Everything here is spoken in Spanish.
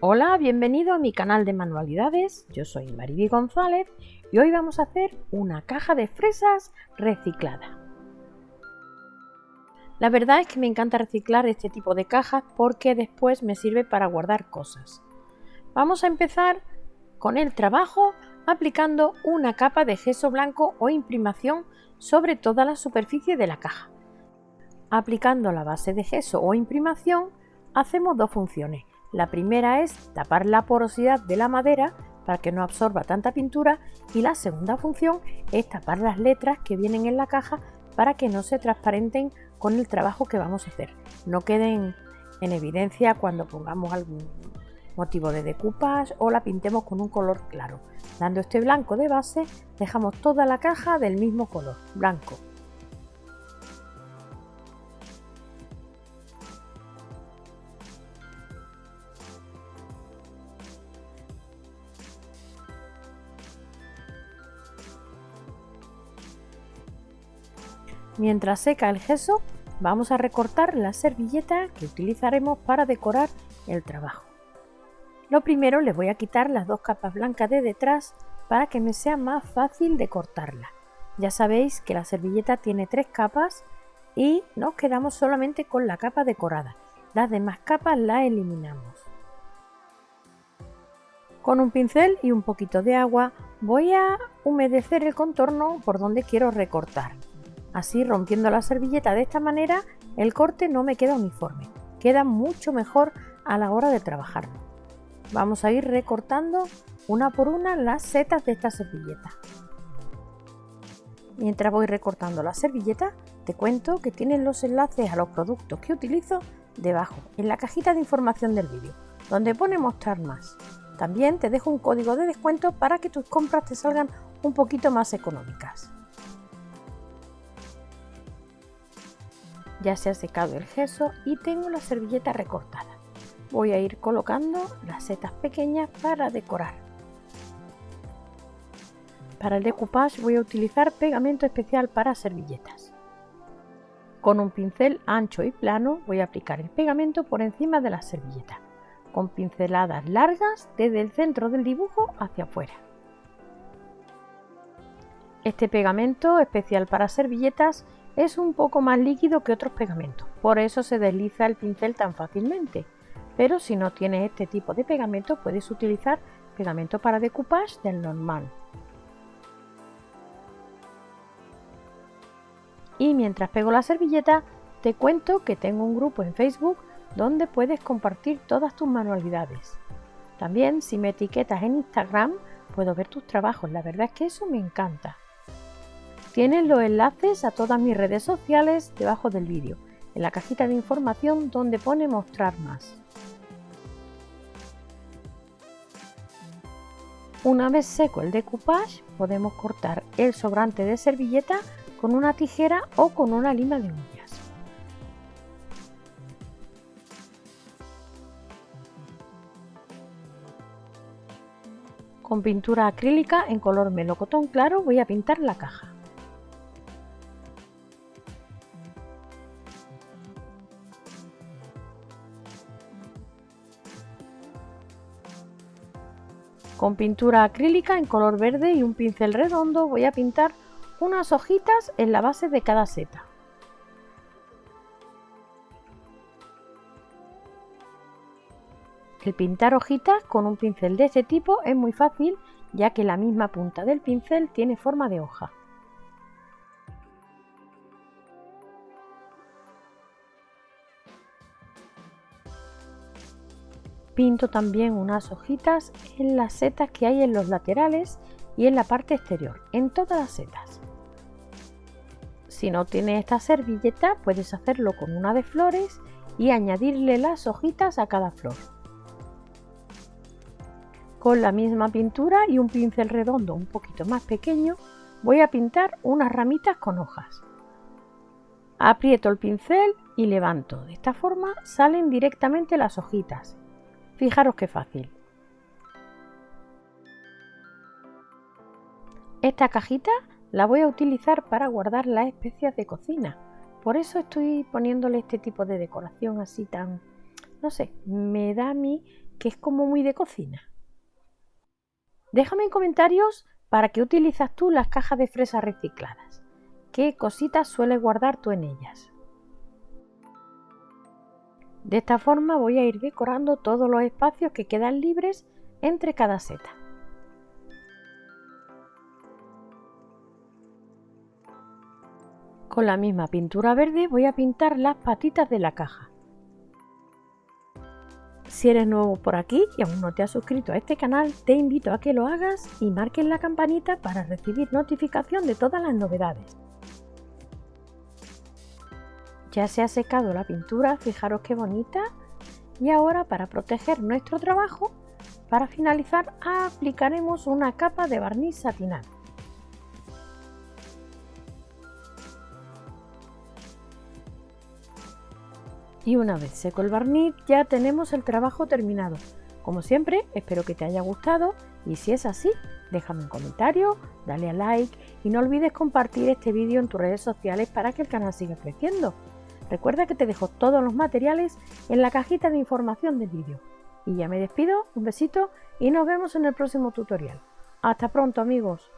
Hola, bienvenido a mi canal de manualidades. Yo soy Mariby González y hoy vamos a hacer una caja de fresas reciclada. La verdad es que me encanta reciclar este tipo de cajas porque después me sirve para guardar cosas. Vamos a empezar con el trabajo aplicando una capa de gesso blanco o imprimación sobre toda la superficie de la caja. Aplicando la base de gesso o imprimación hacemos dos funciones. La primera es tapar la porosidad de la madera para que no absorba tanta pintura y la segunda función es tapar las letras que vienen en la caja para que no se transparenten con el trabajo que vamos a hacer. No queden en evidencia cuando pongamos algún motivo de decoupage o la pintemos con un color claro. Dando este blanco de base dejamos toda la caja del mismo color, blanco. Mientras seca el gesso, vamos a recortar la servilleta que utilizaremos para decorar el trabajo. Lo primero les voy a quitar las dos capas blancas de detrás para que me sea más fácil de cortarla. Ya sabéis que la servilleta tiene tres capas y nos quedamos solamente con la capa decorada. Las demás capas las eliminamos. Con un pincel y un poquito de agua voy a humedecer el contorno por donde quiero recortar. Así rompiendo la servilleta de esta manera el corte no me queda uniforme, queda mucho mejor a la hora de trabajarlo. Vamos a ir recortando una por una las setas de esta servilleta. Mientras voy recortando la servilleta, te cuento que tienen los enlaces a los productos que utilizo debajo, en la cajita de información del vídeo, donde pone mostrar más. También te dejo un código de descuento para que tus compras te salgan un poquito más económicas. Ya se ha secado el gesso y tengo la servilleta recortada. Voy a ir colocando las setas pequeñas para decorar. Para el decoupage voy a utilizar pegamento especial para servilletas. Con un pincel ancho y plano voy a aplicar el pegamento por encima de la servilleta, con pinceladas largas desde el centro del dibujo hacia afuera. Este pegamento especial para servilletas es un poco más líquido que otros pegamentos, por eso se desliza el pincel tan fácilmente. Pero si no tienes este tipo de pegamento puedes utilizar pegamento para decoupage del normal. Y mientras pego la servilleta, te cuento que tengo un grupo en Facebook donde puedes compartir todas tus manualidades. También si me etiquetas en Instagram puedo ver tus trabajos, la verdad es que eso me encanta. Tienes los enlaces a todas mis redes sociales debajo del vídeo, en la cajita de información donde pone mostrar más. Una vez seco el decoupage, podemos cortar el sobrante de servilleta con una tijera o con una lima de uñas. Con pintura acrílica en color melocotón claro voy a pintar la caja. Con pintura acrílica en color verde y un pincel redondo voy a pintar unas hojitas en la base de cada seta. El pintar hojitas con un pincel de este tipo es muy fácil ya que la misma punta del pincel tiene forma de hoja. Pinto también unas hojitas en las setas que hay en los laterales y en la parte exterior, en todas las setas. Si no tienes esta servilleta, puedes hacerlo con una de flores y añadirle las hojitas a cada flor. Con la misma pintura y un pincel redondo un poquito más pequeño, voy a pintar unas ramitas con hojas. Aprieto el pincel y levanto. De esta forma salen directamente las hojitas Fijaros qué fácil. Esta cajita la voy a utilizar para guardar las especias de cocina. Por eso estoy poniéndole este tipo de decoración así tan, no sé, me da a mí que es como muy de cocina. Déjame en comentarios para qué utilizas tú las cajas de fresas recicladas. ¿Qué cositas sueles guardar tú en ellas? De esta forma voy a ir decorando todos los espacios que quedan libres entre cada seta. Con la misma pintura verde voy a pintar las patitas de la caja. Si eres nuevo por aquí y aún no te has suscrito a este canal, te invito a que lo hagas y marques la campanita para recibir notificación de todas las novedades. Ya se ha secado la pintura, fijaros qué bonita. Y ahora para proteger nuestro trabajo, para finalizar aplicaremos una capa de barniz satinado. Y una vez seco el barniz ya tenemos el trabajo terminado. Como siempre, espero que te haya gustado y si es así, déjame un comentario, dale a like y no olvides compartir este vídeo en tus redes sociales para que el canal siga creciendo. Recuerda que te dejo todos los materiales en la cajita de información del vídeo. Y ya me despido, un besito y nos vemos en el próximo tutorial. Hasta pronto amigos.